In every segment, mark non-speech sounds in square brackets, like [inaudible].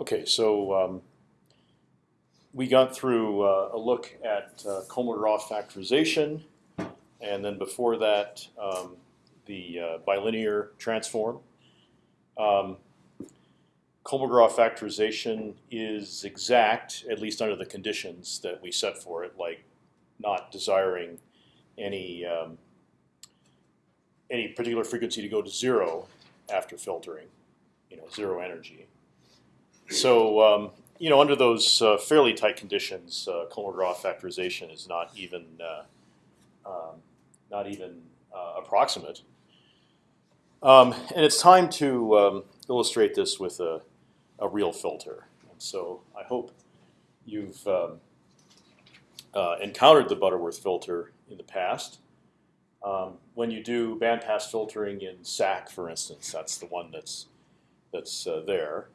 Okay, so um, we got through uh, a look at uh, Kolmogorov factorization, and then before that, um, the uh, bilinear transform. Um, Kolmogorov factorization is exact, at least under the conditions that we set for it, like not desiring any um, any particular frequency to go to zero after filtering, you know, zero energy. So um, you know, under those uh, fairly tight conditions, uh, Kolmogorov factorization is not even uh, um, not even uh, approximate. Um, and it's time to um, illustrate this with a, a real filter. And so I hope you've um, uh, encountered the Butterworth filter in the past. Um, when you do bandpass filtering in SAC, for instance, that's the one that's that's uh, there.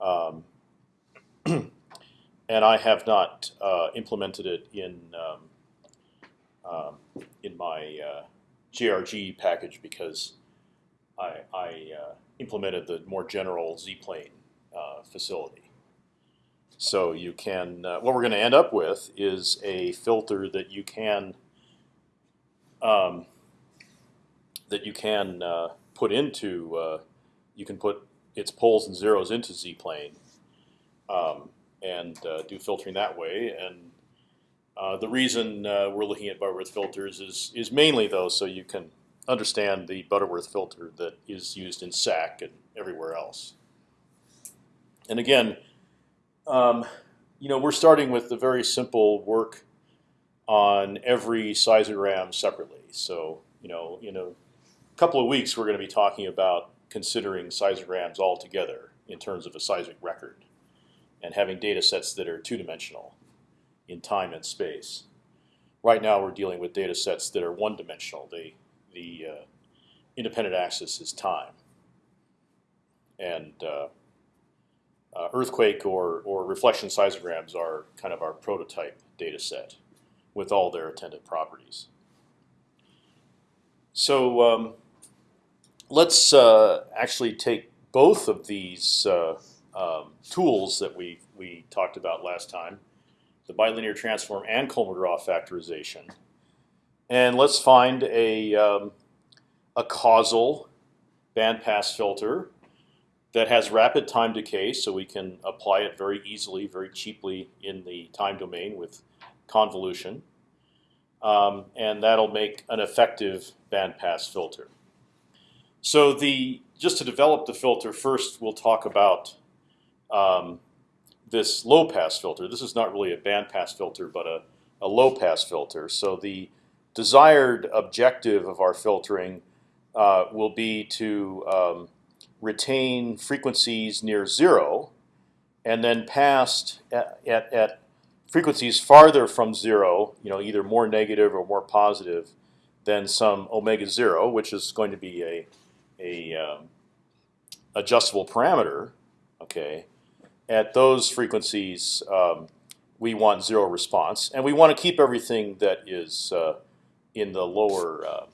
Um, [clears throat] and I have not uh, implemented it in um, um in my uh, GRG package because I, I uh, implemented the more general Z-plane uh, facility. So you can uh, what we're going to end up with is a filter that you can um, that you can uh, put into you can put its poles and zeros into Z-plane um, and uh, do filtering that way. And uh, the reason uh, we're looking at Butterworth filters is is mainly though so you can understand the Butterworth filter that is used in SAC and everywhere else. And again, um, you know, we're starting with the very simple work on every seismogram separately. So you know, in a couple of weeks, we're going to be talking about considering seismograms altogether in terms of a seismic record and having data sets that are two-dimensional in time and space. Right now, we're dealing with data sets that are one-dimensional. They, the uh, independent axis is time, and uh, uh, earthquake or or reflection seismograms are kind of our prototype data set with all their attendant properties. So um, let's uh, actually take both of these uh, um, tools that we we talked about last time, the bilinear transform and Kolmogorov factorization, and let's find a um, a causal bandpass filter that has rapid time decay, so we can apply it very easily, very cheaply in the time domain with convolution, um, and that'll make an effective bandpass filter. So the just to develop the filter first, we'll talk about um, this low pass filter. This is not really a band pass filter, but a, a low pass filter. So the desired objective of our filtering uh, will be to um, retain frequencies near zero, and then pass at, at, at, frequencies farther from zero, you know, either more negative or more positive than some omega zero, which is going to be a, a um, adjustable parameter. Okay, at those frequencies, um, we want zero response, and we want to keep everything that is uh, in the lower uh,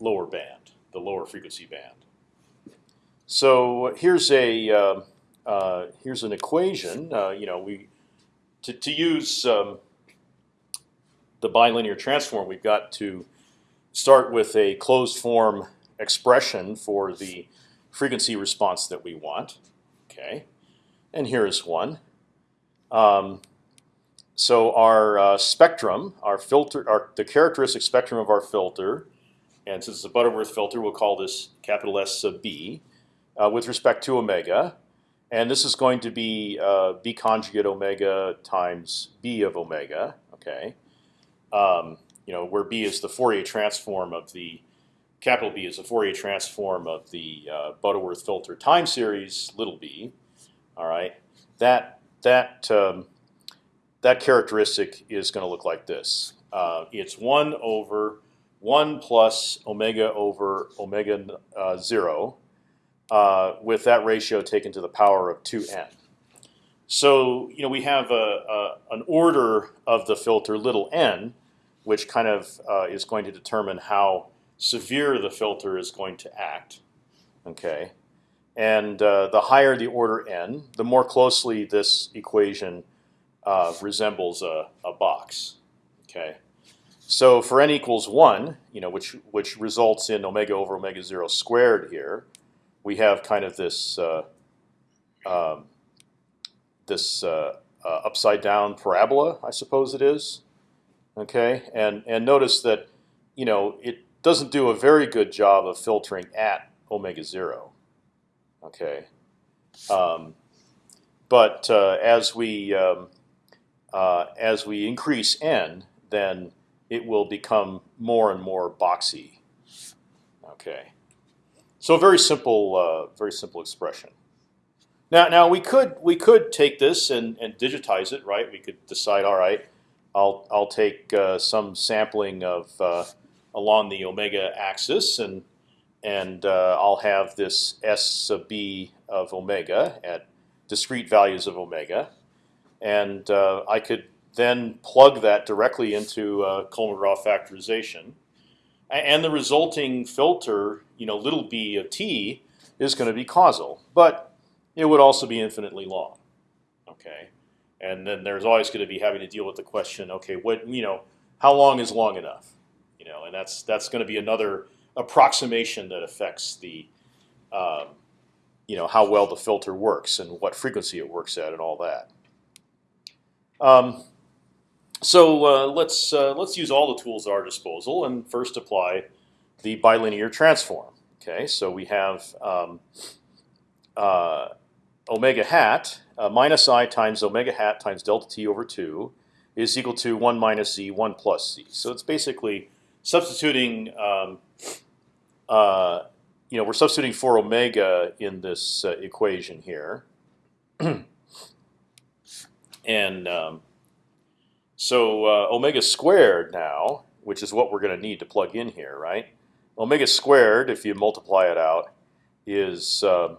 lower band, the lower frequency band. So here's a uh, uh here's an equation. Uh, you know, we to to use um, the bilinear transform, we've got to start with a closed form expression for the frequency response that we want. Okay and here is one. Um, so our uh, spectrum, our filter, our, the characteristic spectrum of our filter, and since it's a Butterworth filter, we'll call this capital S sub b, uh, with respect to omega, and this is going to be uh, b conjugate omega times b of omega. Okay, um, you know where b is the Fourier transform of the capital B is the Fourier transform of the uh, Butterworth filter time series, little b. All right, that that um, that characteristic is going to look like this. Uh, it's one over one plus omega over omega uh, zero, uh, with that ratio taken to the power of two n. So you know we have a, a, an order of the filter little n, which kind of uh, is going to determine how severe the filter is going to act. Okay, and uh, the higher the order n, the more closely this equation uh, resembles a, a box. Okay, so for n equals one, you know, which which results in omega over omega zero squared here, we have kind of this uh, um, this uh, uh, upside down parabola, I suppose it is. Okay, and and notice that you know it doesn't do a very good job of filtering at omega zero. Okay, um, but uh, as we um, uh, as we increase n, then it will become more and more boxy. Okay, so a very simple, uh, very simple expression. Now, now we could we could take this and, and digitize it, right? We could decide, all right, I'll I'll take uh, some sampling of uh, along the omega axis, and and uh, I'll have this s sub b of omega at discrete values of omega, and uh, I could then plug that directly into uh, Kolmogorov factorization, and the resulting filter, you know, little b of t, is going to be causal, but it would also be infinitely long. Okay, and then there's always going to be having to deal with the question, okay, what you know, how long is long enough? You know, and that's that's going to be another approximation that affects the, um, you know, how well the filter works and what frequency it works at and all that. Um, so uh, let's uh, let's use all the tools at our disposal and first apply the bilinear transform. Okay, so we have um, uh, omega hat uh, minus i times omega hat times delta t over two is equal to one minus z, one plus z. So it's basically substituting. Um, uh, you know, we're substituting for omega in this uh, equation here, [clears throat] and um, so uh, omega squared now, which is what we're going to need to plug in here, right? Omega squared, if you multiply it out, is uh,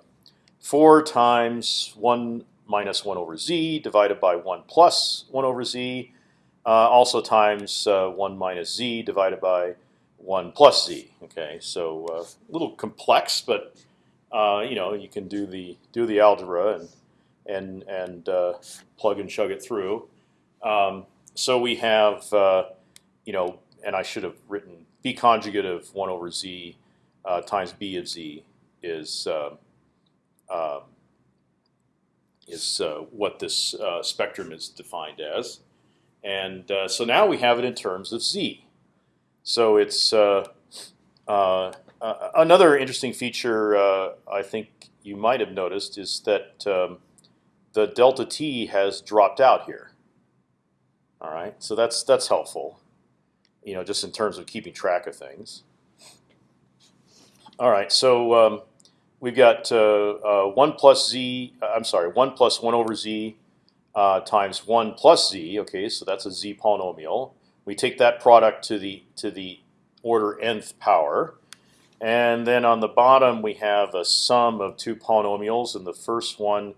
4 times 1 minus 1 over z divided by 1 plus 1 over z, also times uh, 1 minus z divided by 1 plus z. Okay, so uh, a little complex, but uh, you know you can do the do the algebra and and and uh, plug and chug it through. Um, so we have you know, and I should have written b conjugate of 1 over z times b of z is um, is uh, what this uh, spectrum is defined as. And uh, so now we have it in terms of z. So it's another interesting feature I think you might have noticed is that um, the delta t has dropped out here. All right, so that's that's helpful, you know, just in terms of keeping track of things. All right, so um, we've got uh, uh, one plus z. Uh, I'm sorry, one plus one over z uh, times one plus z. Okay, so that's a z polynomial. We take that product to the to the order nth power, and then on the bottom we have a sum of two polynomials, and the first one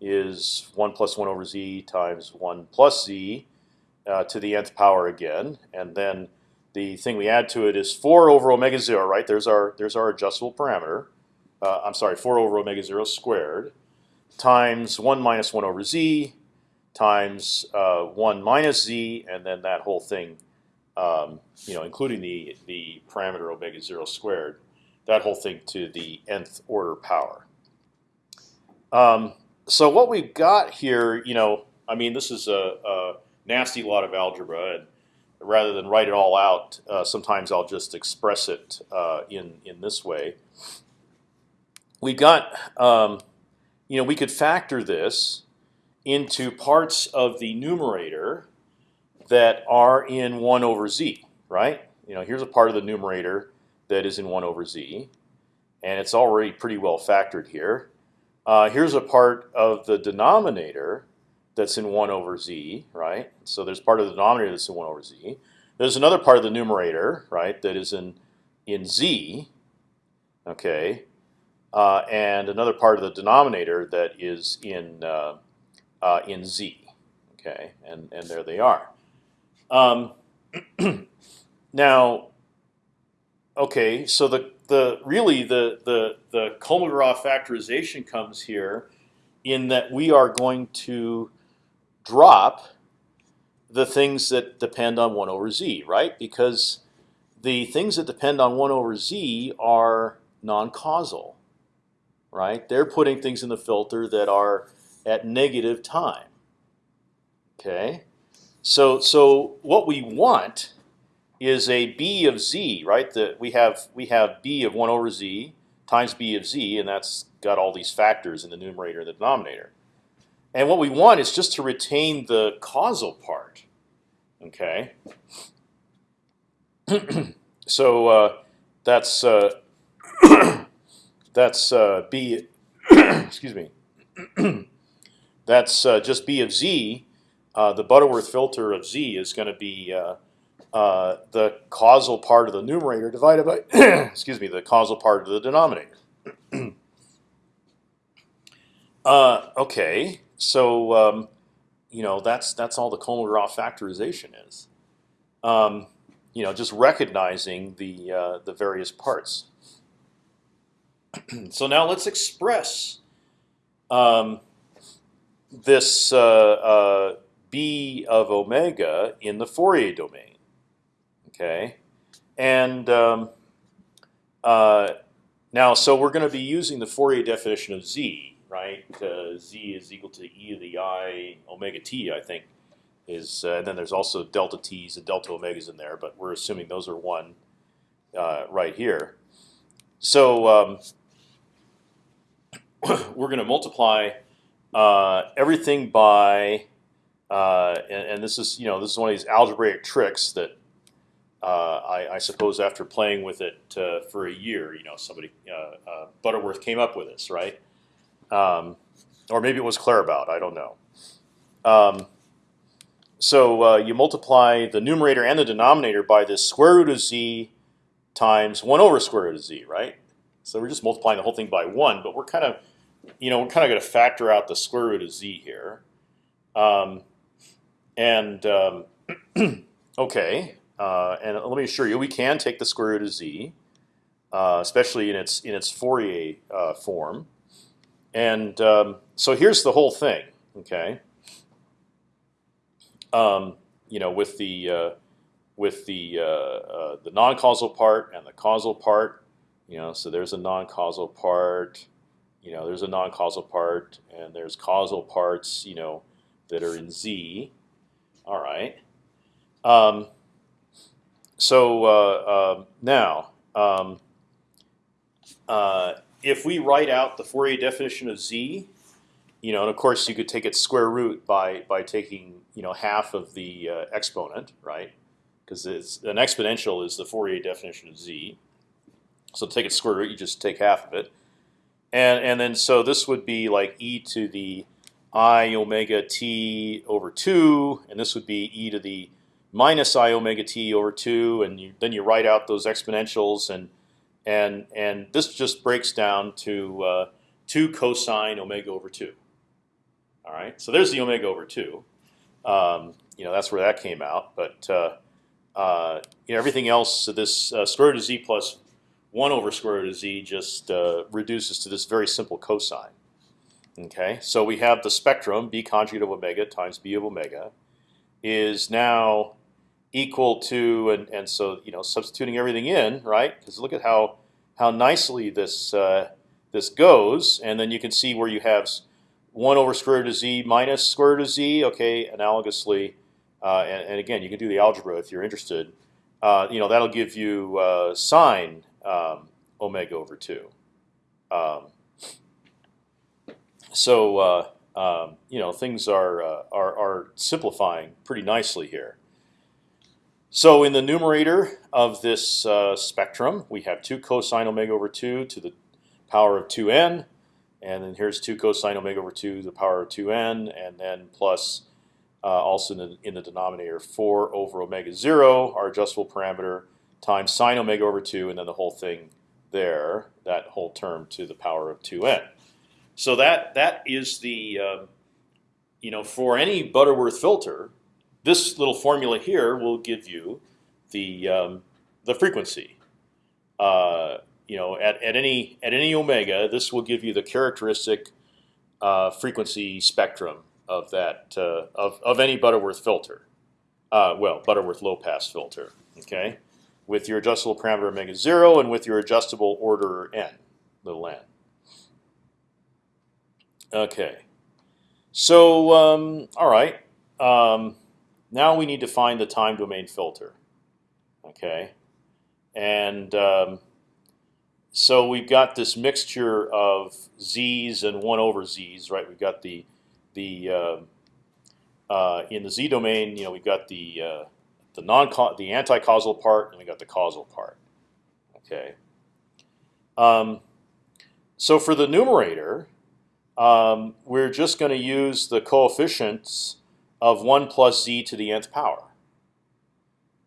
is one plus one over z times one plus z uh, to the nth power again, and then the thing we add to it is four over omega zero. Right there's our there's our adjustable parameter uh, I'm sorry, 4 over omega 0 squared times 1 minus 1 over z times uh, 1 minus z, and then that whole thing, um, you know, including the, the parameter omega 0 squared, that whole thing to the nth order power. Um, so what we've got here, you know, I mean, this is a, a nasty lot of algebra, and rather than write it all out, uh, sometimes I'll just express it uh, in in this way we got, um, you know, we could factor this into parts of the numerator that are in one over z, right? You know, here's a part of the numerator that is in one over z, and it's already pretty well factored here. Uh, here's a part of the denominator that's in one over z, right? So there's part of the denominator that's in one over z. There's another part of the numerator, right, that is in in z. Okay, uh, and another part of the denominator that is in uh, uh, in z. Okay, and and there they are. Um, [clears throat] now, okay, so the the really the the the Kolmogorov factorization comes here, in that we are going to drop the things that depend on one over z, right? Because the things that depend on one over z are non-causal, right? They're putting things in the filter that are at negative time. Okay, so so what we want is a b of z, right? That we have we have b of one over z times b of z, and that's got all these factors in the numerator and the denominator. And what we want is just to retain the causal part. Okay. [clears throat] so uh, that's uh, [clears throat] that's uh, b. [clears throat] excuse me. That's uh, just b of z. Uh, the Butterworth filter of z is going to be uh, uh, the causal part of the numerator divided by [clears throat] excuse me the causal part of the denominator. [clears throat] uh, okay, so um, you know that's that's all the Kolmogorov factorization is. Um, you know, just recognizing the uh, the various parts. [clears throat] so now let's express um, this uh, uh, b of omega in the Fourier domain. Okay, and um, uh, now so we're going to be using the Fourier definition of z, right? Uh, z is equal to e to the i omega t, I think, is. Uh, and then there's also delta t's and delta omegas in there, but we're assuming those are one uh, right here. So um, [coughs] we're going to multiply uh, everything by, uh, and, and, this is you know this is one of these algebraic tricks that uh, I, I, suppose after playing with it uh, for a year, you know, somebody uh, Butterworth came up with this, right? Um, or maybe it was Claerbout. I don't know. Um, so you multiply the numerator and the denominator by this square root of z times one over square root of z, right? So we're just multiplying the whole thing by one, but we're kind of, you know, we're kind of going to factor out the square root of z here. Um, and um, [clears throat] okay, uh, and let me assure you, we can take the square root of z, uh, especially in its in its Fourier uh, form. And um, so here's the whole thing. Okay. Um, you know, with the uh, with the uh, uh, the non-causal part and the causal part. You know, so there's a non-causal part. You know, there's a non-causal part, and there's causal parts. You know, that are in z. All right. Um, so uh, uh, now, um, uh, if we write out the Fourier definition of z, you know, and of course you could take its square root by by taking you know half of the uh, exponent, right? Because it's an exponential is the Fourier definition of z. So to take its square root, you just take half of it, and and then so this would be like e to the i omega t over two, and this would be e to the minus i omega t over two, and you, then you write out those exponentials, and and and this just breaks down to uh, two cosine omega over two. All right, so there's the omega over two. Um, you know that's where that came out, but uh, uh, you know, everything else. So this uh, square root of z plus one over square root of z just uh, reduces to this very simple cosine. Okay, so we have the spectrum b conjugate of omega times b of omega is now equal to, and, and so you know, substituting everything in, right? Because look at how how nicely this uh, this goes, and then you can see where you have one over square root of z minus square root of z. Okay, analogously, uh, and, and, again, you can do the algebra if you're interested. Uh, you know, that'll give you uh, sine um, omega over two. Um, so uh, um, you know, things are, uh, are are simplifying pretty nicely here. So in the numerator of this uh, spectrum, we have 2 cosine omega over 2 to the power of 2n. And then here's 2 cosine omega over 2 to the power of 2n. And then plus uh, also in the, in the denominator 4 over omega 0, our adjustable parameter, times sine omega over 2, and then the whole thing there, that whole term to the power of 2n. So that that is the, uh, you know, for any Butterworth filter, this little formula here will give you the um, the frequency. Uh, you know, at, at any at any omega, this will give you the characteristic uh, frequency spectrum of that uh, of of any Butterworth filter. Uh, well, Butterworth low pass filter. Okay, with your adjustable parameter omega zero and with your adjustable order n, little n. Okay, so um, all right. Um, now we need to find the time domain filter. Okay, and um, so we've got this mixture of z's and one over z's, right? We've got the the uh, uh, in the z domain, you know, we've got the uh, the non the anti-causal part, and we got the causal part. Okay. Um, so for the numerator, um, we're just going to use the coefficients of one plus z to the nth power.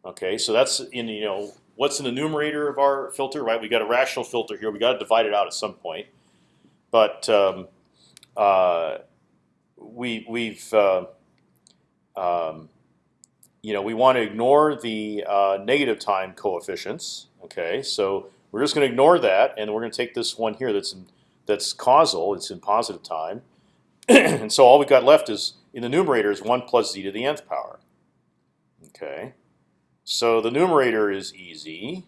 Okay, so that's in you know what's in the numerator of our filter, right? We got a rational filter here. We got to divide it out at some point, but um, uh, we we've uh, um, you know we want to ignore the uh, negative time coefficients. Okay, so we're just going to ignore that, and we're going to take this one here that's in, that's causal. It's in positive time, [clears throat] and so all we've got left is in the numerator is one plus z to the nth power. Okay. So the numerator is easy,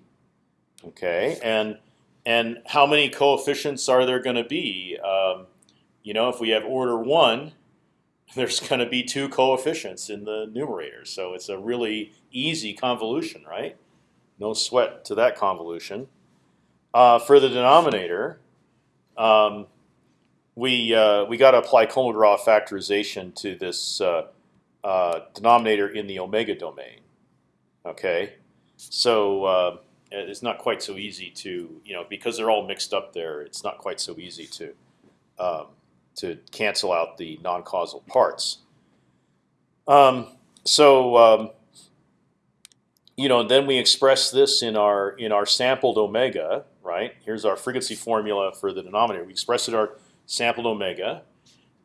okay, and and how many coefficients are there going to be? Um, you know, if we have order one, [laughs] there's going to be two coefficients in the numerator. So it's a really easy convolution, right? No sweat to that convolution. Uh, for the denominator, um, we uh, we got to apply Kolmogorov factorization to this uh, uh, denominator in the omega domain. Okay, so uh, it's not quite so easy to you know because they're all mixed up there. It's not quite so easy to um, to cancel out the non-causal parts. Um, so um, you know, then we express this in our in our sampled omega. Right here's our frequency formula for the denominator. We express it our sampled omega,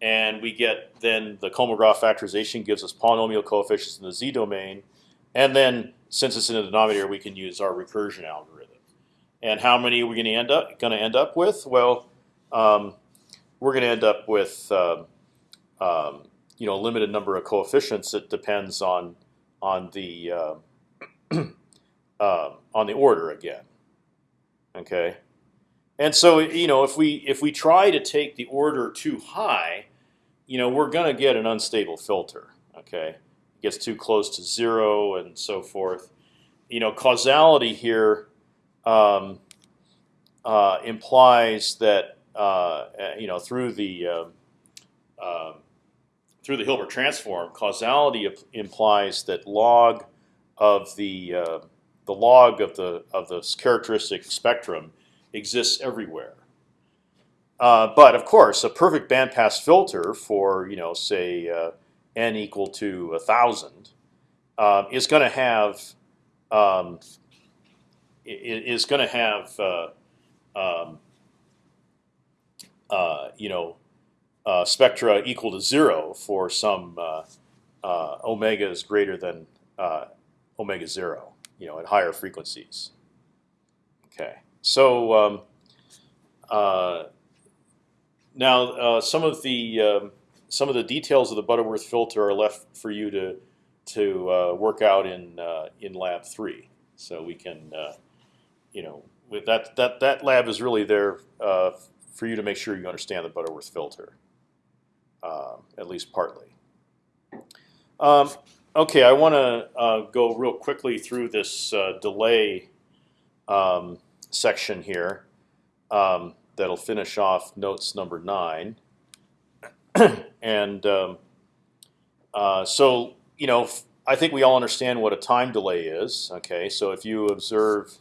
and we get then the Kolmogorov factorization gives us polynomial coefficients in the z domain and then since it's in the denominator, we can use our recursion algorithm. And how many are we going to end up going to end up with? Well, um, we're going to end up with um, um, you know a limited number of coefficients. It depends on on the uh, [clears throat] uh, on the order again. Okay, and so you know if we if we try to take the order too high, you know we're going to get an unstable filter. Okay, gets too close to zero and so forth. You know, causality here um, uh, implies that you know through the uh, um, through the Hilbert transform, causality implies that log of the uh, the log of the of the characteristic spectrum exists everywhere. Uh, but of course, a perfect bandpass filter for you know say uh, n equal to a thousand uh, is going to have um, is going to have uh, um, uh, you know uh, spectra equal to zero for some uh, uh, omegas greater than omega zero, you know, at higher frequencies. Okay, so um, now some of the um, some of the details of the Butterworth filter are left for you to to uh, work out in uh, in lab three. So we can, uh, you know, with that that that lab is really there for you to make sure you understand the Butterworth filter, uh, at least partly. Um, okay, I want to uh, go real quickly through this delay um, section here. Um, that'll finish off notes number nine. [clears throat] and um, uh, so you know, I think we all understand what a time delay is. Okay, so if you observe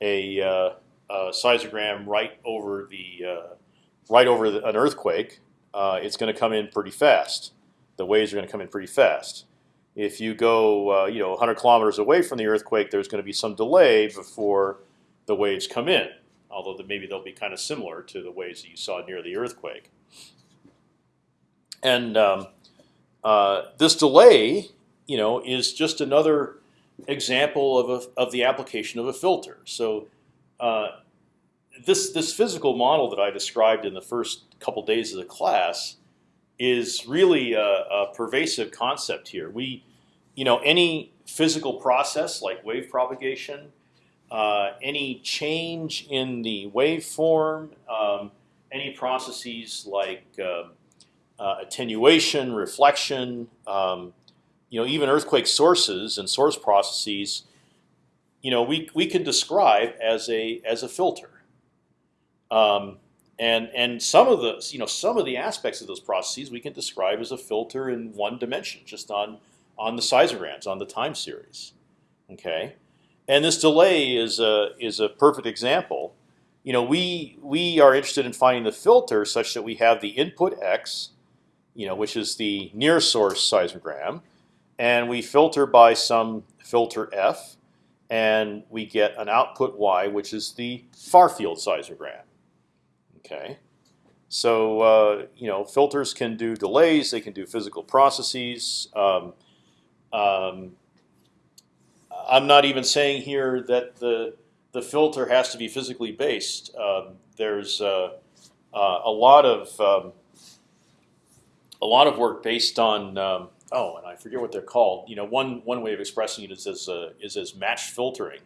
a, uh, seismogram right over the uh, right over the, an earthquake, uh, it's going to come in pretty fast. The waves are going to come in pretty fast. If you go, uh, you know, 100 kilometers away from the earthquake, there's going to be some delay before the waves come in. Although maybe they'll be kind of similar to the waves that you saw near the earthquake. And um, uh, this delay, you know, is just another example of a, of the application of a filter. So uh, this this physical model that I described in the first couple days of the class is really a, a pervasive concept here. We, you know, any physical process like wave propagation, uh, any change in the waveform, um, any processes like uh, uh, attenuation, reflection, um, you know, even earthquake sources and source processes, you know, we we can describe as a as a filter. Um, and and some of the you know some of the aspects of those processes we can describe as a filter in one dimension, just on on the seismograms on the time series. Okay, and this delay is a is a perfect example. You know, we we are interested in finding the filter such that we have the input x, you know, which is the near source seismogram, and we filter by some filter f, and we get an output y, which is the far field seismogram. Okay, so uh, you know filters can do delays, they can do physical processes. Um, um, I'm not even saying here that the the filter has to be physically based. Um, there's uh, uh, a lot of um, a lot of work based on um, oh, and I forget what they're called. You know, one one way of expressing it is as is as match filtering.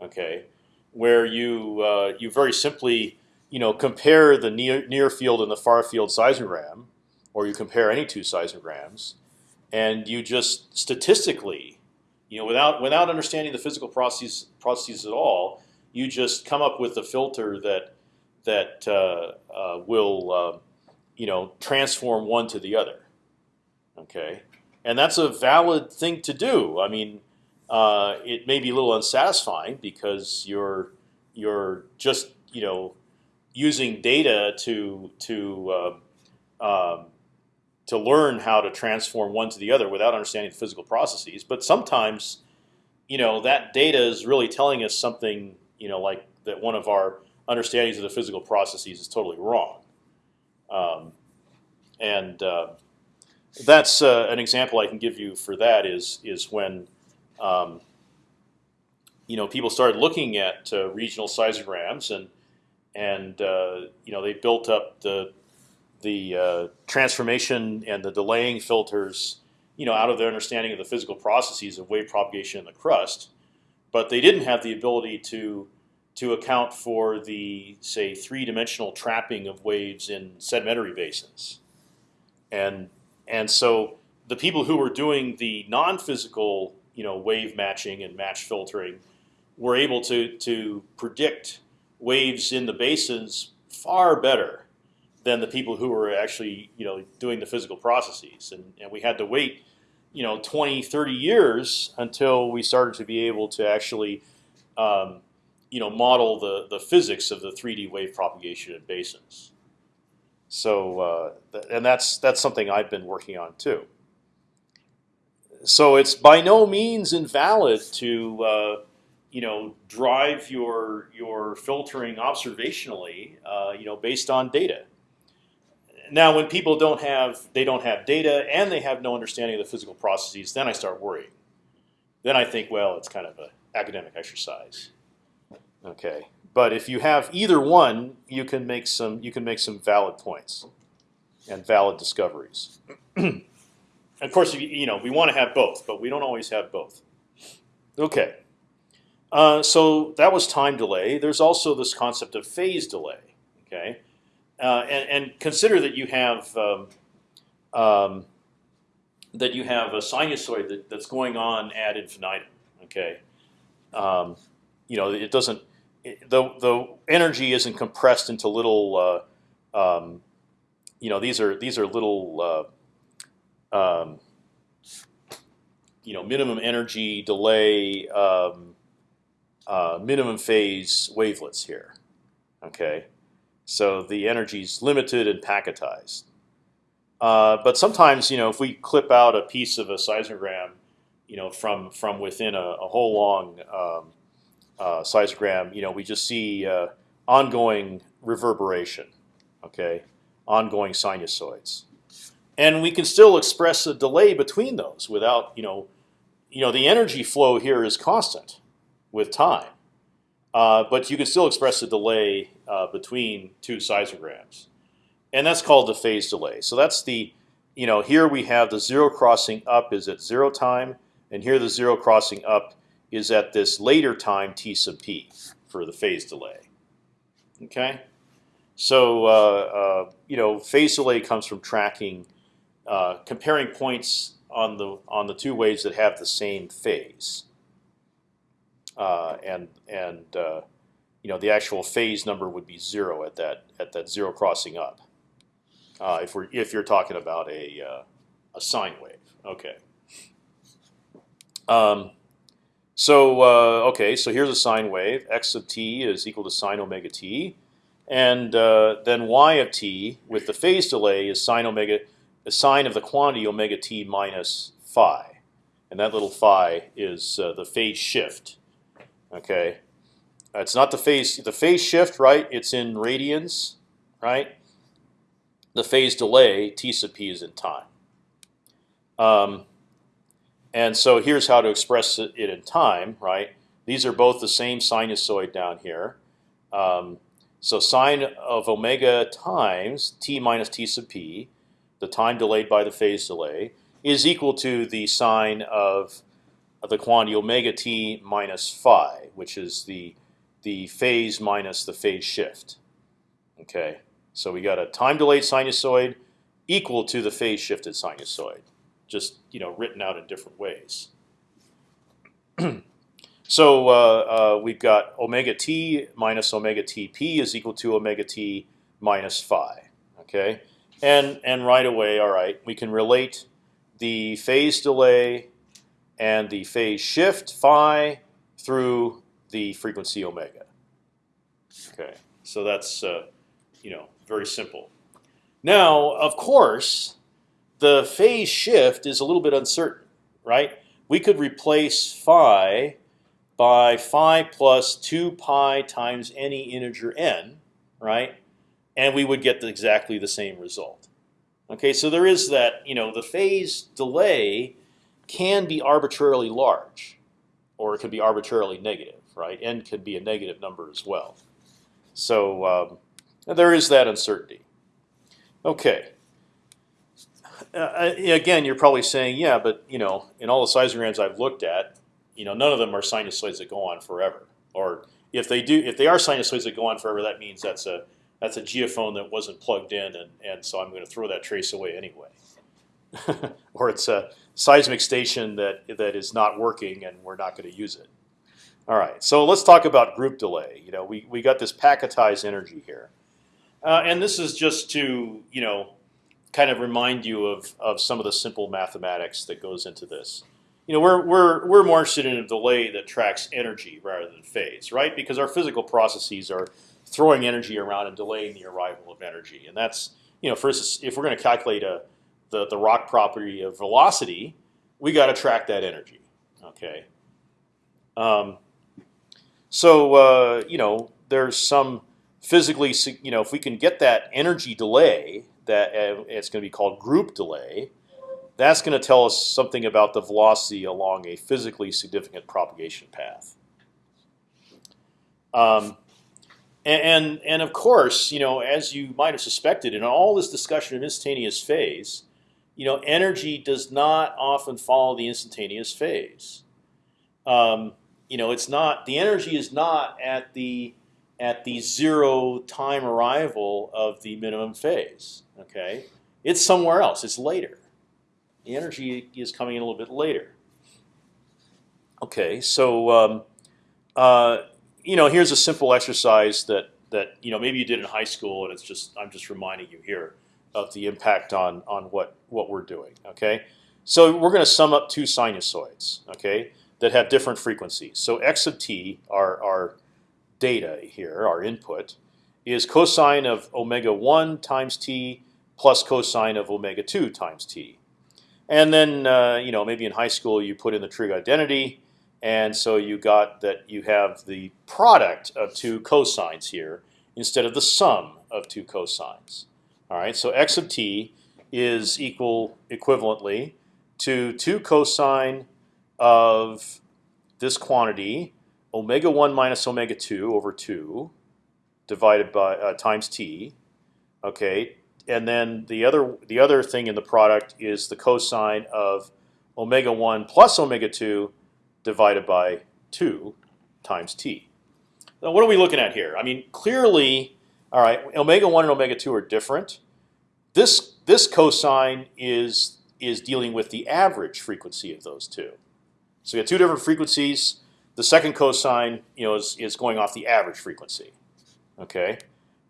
Okay, where you uh, you very simply you know, compare the near, near field and the far field seismogram, or you compare any two seismograms, and you just statistically, you know, without without understanding the physical processes processes at all, you just come up with a filter that that uh, uh, will, uh, you know, transform one to the other. Okay, and that's a valid thing to do. I mean, uh, it may be a little unsatisfying because you're you're just you know using data to to uh, um, to learn how to transform one to the other without understanding the physical processes. But sometimes, you know, that data is really telling us something. You know, like that one of our understandings of the physical processes is totally wrong. Um, and uh, that's uh, an example I can give you for that is is when. Um, you know, people started looking at uh, regional seismograms and and uh, you know they built up the the uh, transformation and the delaying filters, you know, out of their understanding of the physical processes of wave propagation in the crust, but they didn't have the ability to to account for the say three-dimensional trapping of waves in sedimentary basins, and and so the people who were doing the non-physical, you know, wave matching and match filtering were able to to predict waves in the basins far better than the people who were actually you know doing the physical processes, and, and we had to wait you know 20, 30 years until we started to be able to actually um, you know model the the physics of the 3D wave propagation in basins. So uh, and that's that's something I've been working on too. So it's by no means invalid to uh, you know drive your your filtering observationally, uh, you know, based on data. Now, when people don't have they don't have data and they have no understanding of the physical processes, then I start worrying. Then I think, well, it's kind of an academic exercise. Okay, but if you have either one, you can make some you can make some valid points and valid discoveries. [clears throat] of course, you know we want to have both, but we don't always have both. Okay. Uh, so that was time delay. There's also this concept of phase delay. Okay, uh, and, and, consider that you have um, um, that you have a sinusoid that, that's going on ad infinitum. Okay, um, you know it doesn't the the energy isn't compressed into little. Uh, um, you know these are these are little. Uh, um, you know minimum energy delay. Um, uh, minimum phase wavelets here. Okay, so the energy is limited and packetized. Uh, but sometimes, you know, if we clip out a piece of a seismogram, you know, from from within a, a whole long um, uh, seismogram, you know, we just see uh, ongoing reverberation. Okay, ongoing sinusoids, and we can still express a delay between those without, you know, you know, the energy flow here is constant with time. uh, but you can still express the delay uh, between two seismograms, and that's called the phase delay. So that's the, you know, here we have the zero crossing up is at zero time, and here the zero crossing up is at this later time t sub p for the phase delay. Okay, so uh, uh, you know, phase delay comes from tracking, uh, comparing points on the on the two waves that have the same phase, uh, and and uh, you know the actual phase number would be zero at that at that zero crossing up. Uh, if we're if you're talking about a a sine wave, okay. Um, so uh, okay, so here's a sine wave. X sub t is equal to sine omega t, and uh, then y of t with the phase delay is sine omega, the sine of the quantity omega t minus phi, and that little phi is uh, the phase shift. Okay, it's not the phase the phase shift, right? It's in radians, right? The phase delay t sub p is in time. Um, and so here's how to express it in time, right? These are both the same sinusoid down here. Um, so sine of omega times t minus t sub p, the time delayed by the phase delay, is equal to the sine of, the quantity omega t minus phi, which is the the phase minus the phase shift. Okay, so we got a time delayed sinusoid equal to the phase shifted sinusoid just you know written out in different ways. [clears throat] so uh, uh, we've got omega t minus omega tp is equal to omega t minus phi. Okay, and and right away, all right, we can relate the phase delay and the phase shift phi through the frequency omega. Okay, so that's uh, you know very simple. Now, of course, the phase shift is a little bit uncertain, right? We could replace phi by phi plus 2 pi times any integer n, right? And we would get exactly the same result. Okay, so there is that, you know, the phase delay can be arbitrarily large, or it could be arbitrarily negative, right? N could be a negative number as well. So um, there is that uncertainty. Okay, uh, again, you're probably saying, yeah, but you know, in all the seismograms I've looked at, you know, none of them are sinusoids that go on forever. Or if they do, if they are sinusoids that go on forever, that means that's a that's a geophone that wasn't plugged in, and and so I'm going to throw that trace away anyway. [laughs] or it's a seismic station that that is not working, and we're not going to use it. All right, so let's talk about group delay. You know, we we got this packetized energy here, uh, and this is just to you know kind of remind you of, of some of the simple mathematics that goes into this. You know, we're, we're, we're more interested in a delay that tracks energy rather than phase, right? Because our physical processes are throwing energy around and delaying the arrival of energy. And that's, you know, instance, if we're going to calculate a, the, the rock property of velocity, we got to track that energy, okay? Um, so, uh, you know, there's some physically, you know, if we can get that energy delay that uh, it's going to be called group delay. That's going to tell us something about the velocity along a physically significant propagation path. Um, and, and, and of course, you know, as you might have suspected, in all this discussion of instantaneous phase, you know, energy does not often follow the instantaneous phase. Um, you know, it's not the energy is not at the at the zero time arrival of the minimum phase. Okay, it's somewhere else. It's later. The energy is coming in a little bit later. Okay, so um, uh, you know, here's a simple exercise that that you know maybe you did in high school, and it's just I'm just reminding you here of the impact on on what what we're doing. Okay, so we're going to sum up two sinusoids. Okay, that have different frequencies. So x sub t are are data here, our input, is cosine of omega 1 times t plus cosine of omega 2 times t. And then, uh, you know, maybe in high school you put in the trig identity, and so you got that you have the product of two cosines here instead of the sum of two cosines. All right, so x of t is equal equivalently to two cosine of this quantity omega one minus omega two over two, divided by uh, times t. Okay, and then the other the other thing in the product is the cosine of omega one plus omega two divided by two times t. Now, what are we looking at here? I mean, clearly, all right, omega one and omega two are different. This this cosine is is dealing with the average frequency of those two. So we have two different frequencies. The second cosine, you know, is, is going off the average frequency. Okay,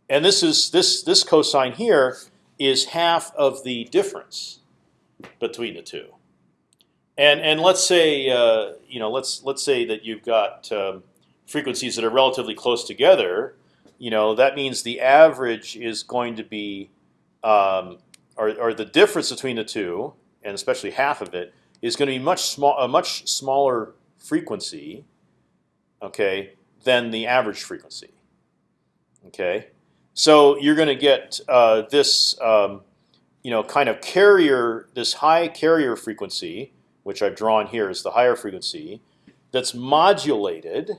and this is this this cosine here is half of the difference between the two. And and let's say uh, you know let's let's say that you've got um, frequencies that are relatively close together. You know that means the average is going to be um, or, or the difference between the two, and especially half of it, is going to be much small a much smaller frequency, okay, than the average frequency. Okay, so you're going to get uh, this, um, you know, kind of carrier, this high carrier frequency, which I've drawn here as the higher frequency, that's modulated,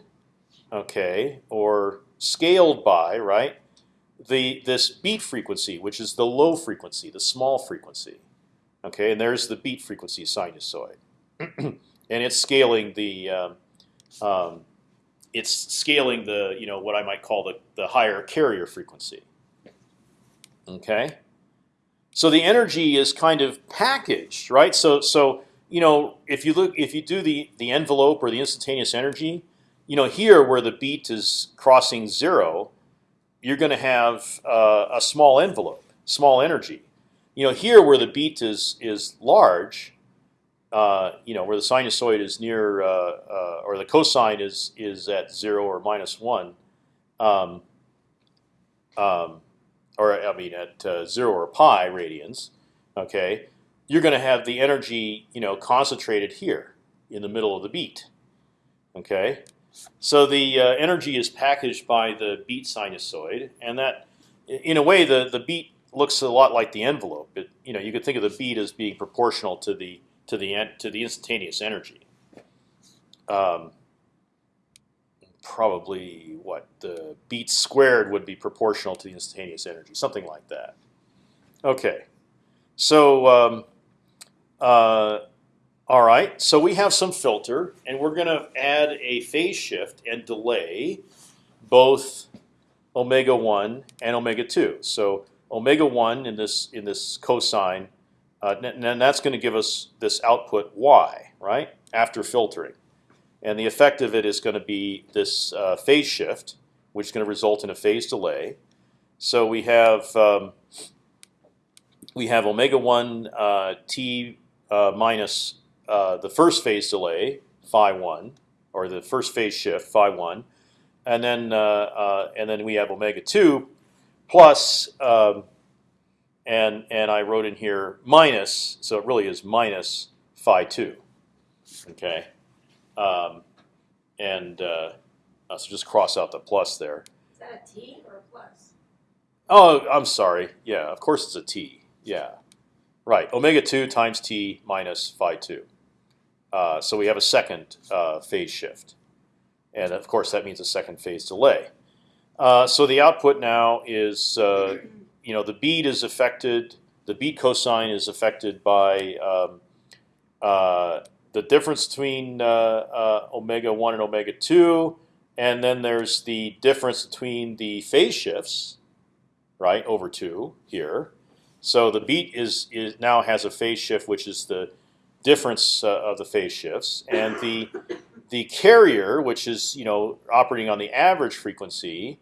okay, or scaled by, right, the this beat frequency, which is the low frequency, the small frequency, okay, and there's the beat frequency sinusoid, [clears throat] and it's scaling the um, um, it's scaling the you know what I might call the the higher carrier frequency. Okay, so the energy is kind of packaged, right? So so you know if you look if you do the the envelope or the instantaneous energy, you know here where the beat is crossing zero, you're going to have uh, a small envelope, small energy. You know here where the beat is is large, uh, you know, where the sinusoid is near, uh, uh, or the cosine is is at zero or minus one, um, um, or I mean at uh, zero or pi radians, okay, you're going to have the energy, you know, concentrated here in the middle of the beat, okay. So the uh, energy is packaged by the beat sinusoid, and that, in a way, the the beat looks a lot like the envelope. It, you know, you could think of the beat as being proportional to the to the to the instantaneous energy. Um, probably what the beat squared would be proportional to the instantaneous energy, something like that. Okay, so um, uh, all right, so we have some filter, and we're going to add a phase shift and delay both omega one and omega two. So omega one in this in this cosine uh, and that's going to give us this output y, right, after filtering. And the effect of it is going to be this uh, phase shift, which is going to result in a phase delay. So we have um, we have omega one uh, t uh, minus uh, the first phase delay phi one, or the first phase shift phi one, and then uh, and then we have omega two plus um, and and I wrote in here minus, so it really is minus phi two. Okay, um, and uh, uh, so just cross out the plus there. Is that a T or a plus? Oh, I'm sorry. Yeah, of course it's a t. Yeah, right. Omega two times t minus phi two. Uh, so we have a second uh, phase shift, and of course that means a second phase delay. Uh, so the output now is uh, you know, the beat is affected. The beat cosine is affected by um, uh, the difference between uh, uh, omega one and omega two, and then there's the difference between the phase shifts, right, over two here. So the beat is is now has a phase shift, which is the difference uh, of the phase shifts, and the the carrier, which is you know operating on the average frequency,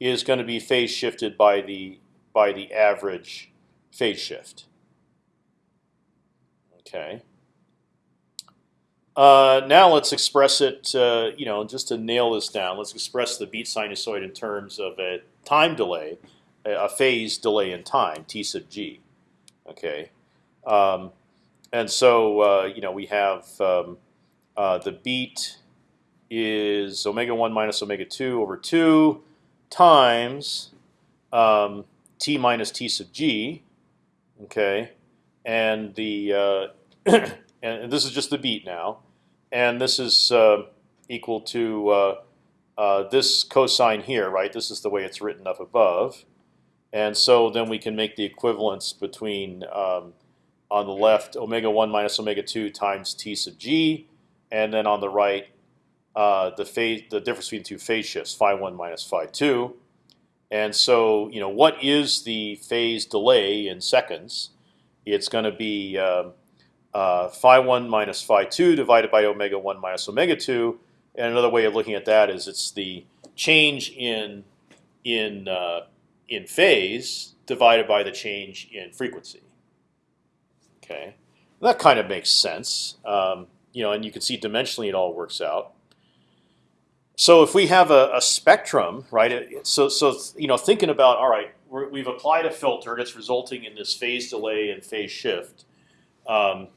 is going to be phase shifted by the by the average phase shift. Okay. Uh, now let's express it. Uh, you know, just to nail this down, let's express the beat sinusoid in terms of a time delay, a phase delay in time, t sub g. Okay. Um, and so uh, you know we have um, uh, the beat is omega one minus omega two over two times um, t minus t sub g, okay, and the uh, [coughs] and this is just the beat now, and this is uh, equal to uh, uh, this cosine here, right? This is the way it's written up above, and so then we can make the equivalence between um, on the left omega one minus omega two times t sub g, and then on the right uh, the phase the difference between two phase shifts phi one minus phi two, and so you know what is the phase delay in seconds? It's going to be um, uh, phi one minus phi two divided by omega one minus omega two. And another way of looking at that is it's the change in in uh, in phase divided by the change in frequency. Okay, that kind of makes sense. Um, you know, and you can see dimensionally it all works out. So if we have a, a spectrum, right? So so you know, thinking about all right, we have applied a filter that's resulting in this phase delay and phase shift. Um,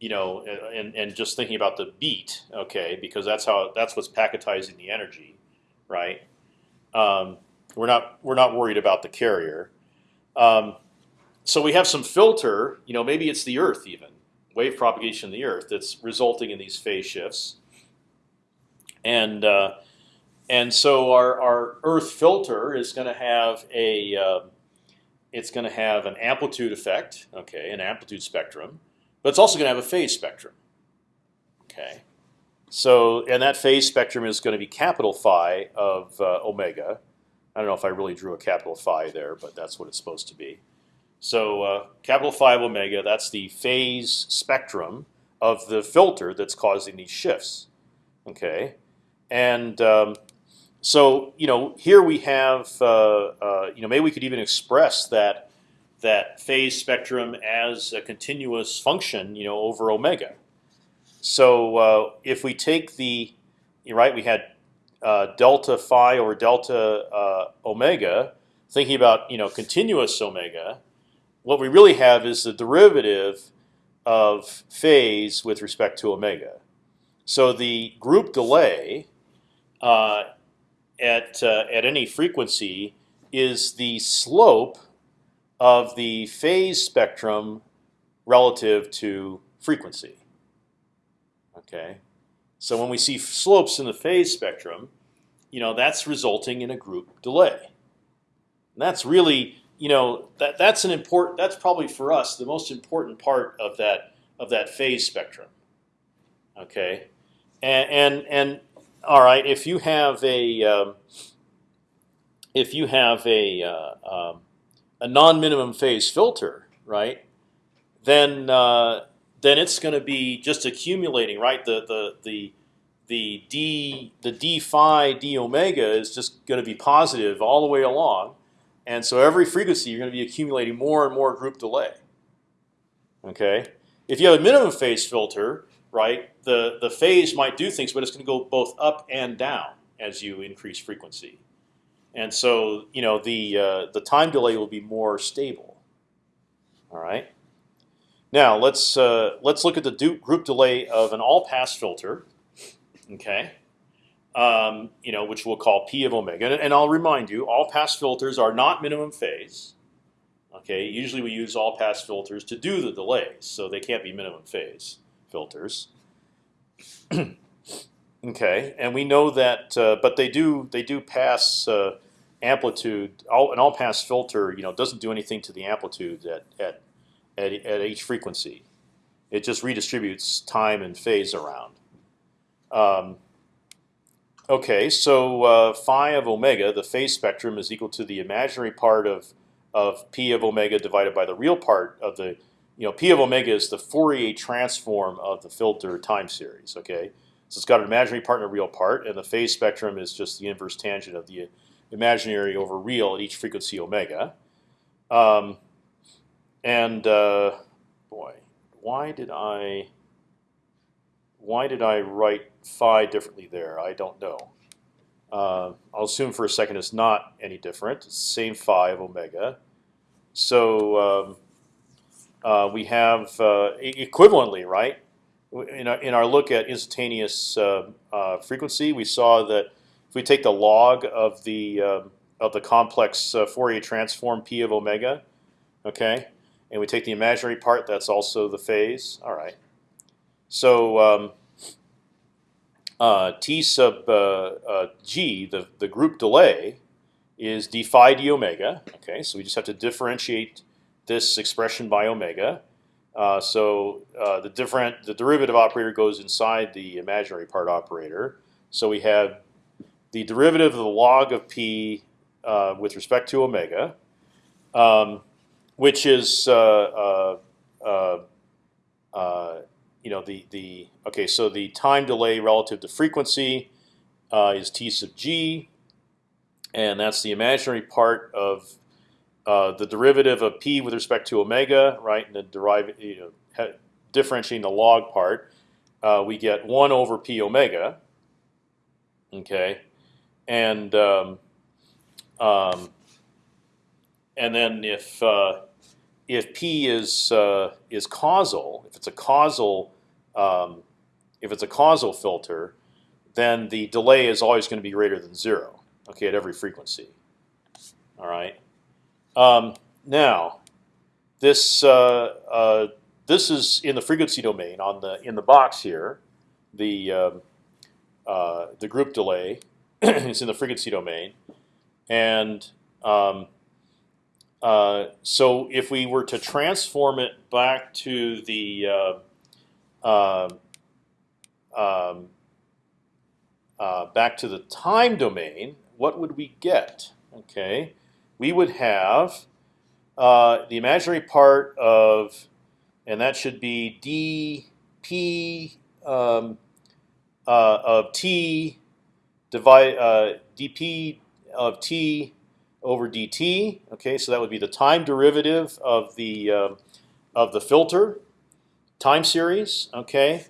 you know, and and just thinking about the beat, okay, because that's how that's what's packetizing the energy, right? Um, we're not we're not worried about the carrier. Um, so we have some filter, you know, maybe it's the Earth even wave propagation in the Earth that's resulting in these phase shifts, and uh, and so our our Earth filter is going to have a uh, it's going to have an amplitude effect, okay, an amplitude spectrum but it's also going to have a phase spectrum. Okay, so and that phase spectrum is going to be capital phi of uh, omega. I don't know if I really drew a capital phi there, but that's what it's supposed to be. So uh, capital phi of omega, that's the phase spectrum of the filter that's causing these shifts. Okay, and um, so you know here we have uh, uh you know maybe we could even express that that phase spectrum as a continuous function, you know, over omega. So uh, if we take the right, we had uh, delta phi over delta uh, omega, thinking about you know continuous omega. What we really have is the derivative of phase with respect to omega. So the group delay uh, at uh, at any frequency is the slope of the phase spectrum relative to frequency. Okay, so when we see slopes in the phase spectrum, you know that's resulting in a group delay. And that's really, you know, that that's an important. That's probably for us the most important part of that of that phase spectrum. Okay, and and, and all right, if you have a um, if you have a uh, um, a non-minimum phase filter, right? Then uh, then it's going to be just accumulating, right? The the the the d the d phi d omega is just going to be positive all the way along, and so every frequency you're going to be accumulating more and more group delay. Okay, if you have a minimum phase filter, right, the the phase might do things, but it's going to go both up and down as you increase frequency and so you know the uh, the time delay will be more stable. All right. Now let's uh, let's look at the group delay of an all-pass filter. Okay. Um, you know, which we'll call p of omega, and, and I'll remind you, all-pass filters are not minimum phase. Okay. Usually we use all-pass filters to do the delays, so they can't be minimum phase filters. [clears throat] Okay, and we know that, uh, but they do they do pass uh, amplitude. All, an all-pass filter, you know, doesn't do anything to the amplitude at at at, at each frequency. It just redistributes time and phase around. Um, okay, so uh, phi of omega, the phase spectrum, is equal to the imaginary part of of p of omega divided by the real part of the, you know, p of omega is the Fourier transform of the filter time series. Okay. So it's got an imaginary part and a real part, and the phase spectrum is just the inverse tangent of the imaginary over real at each frequency omega. Um, and uh, boy, why did I why did I write phi differently there? I don't know. Uh, I'll assume for a second it's not any different. It's the same phi of omega. So um, uh, we have uh, equivalently, right? in our, in our look at instantaneous uh, uh, frequency, we saw that if we take the log of the um, of the complex uh, Fourier transform p of omega, okay, and we take the imaginary part, that's also the phase. All right. So um, uh, t sub uh, uh, g, the the group delay, is d phi d omega. Okay, so we just have to differentiate this expression by omega. Uh, so uh, the different the derivative operator goes inside the imaginary part operator. So we have the derivative of the log of p uh, with respect to omega, um, which is uh, uh, uh, you know the the okay. So the time delay relative to frequency is t sub g, and that's the imaginary part of uh, the derivative of p with respect to omega, right? And the derive, you know, differentiating the log part, uh, we get one over p omega. Okay, and um, um, and then if uh, if p is uh, is causal, if it's a causal um, if it's a causal filter, then the delay is always going to be greater than zero. Okay, at every frequency. All right. Um, now, this uh, uh, this is in the frequency domain on the in the box here. The um, uh, the group delay [clears throat] is in the frequency domain, and um, uh, so if we were to transform it back to the um, um, uh, back to the time domain, what would we get? Okay, we would have uh, the imaginary part of, and that should be dp um, uh, of t divide uh, dp of t over dt. Okay, so that would be the time derivative of the uh, of the filter time series. Okay,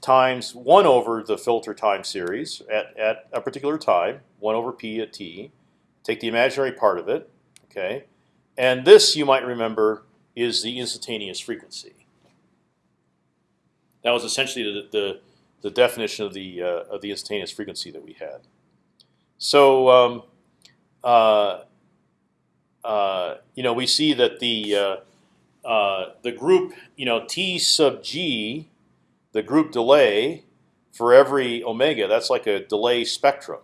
times one over the filter time series at at a particular time, one over p at t. Take the imaginary part of it. Okay, and this you might remember is the instantaneous frequency. That was essentially the the, the definition of the uh, of the instantaneous frequency that we had. So um, uh, uh, you know we see that the uh, uh, the group you know t sub g, the group delay for every omega. That's like a delay spectrum,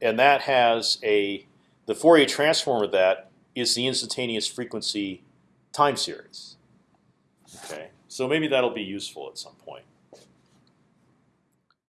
and that has a the Fourier transform of that is the instantaneous frequency time series. Okay, so maybe that'll be useful at some point.